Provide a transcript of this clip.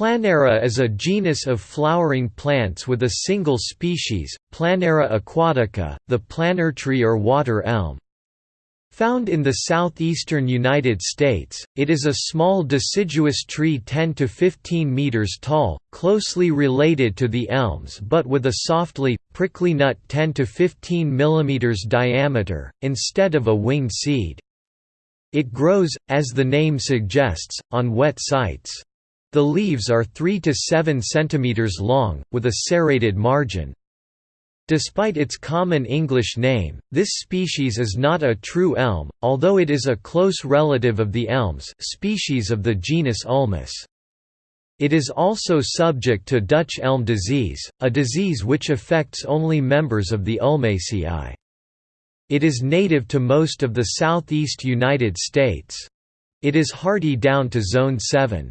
Planera is a genus of flowering plants with a single species, Planera aquatica, the planer tree or water elm. Found in the southeastern United States, it is a small deciduous tree 10 to 15 meters tall, closely related to the elms but with a softly, prickly nut 10 to 15 millimeters diameter, instead of a winged seed. It grows, as the name suggests, on wet sites. The leaves are 3 to 7 cm long, with a serrated margin. Despite its common English name, this species is not a true elm, although it is a close relative of the elms species of the genus Ulmus. It is also subject to Dutch elm disease, a disease which affects only members of the Ulmaceae. It is native to most of the southeast United States. It is hardy down to Zone 7.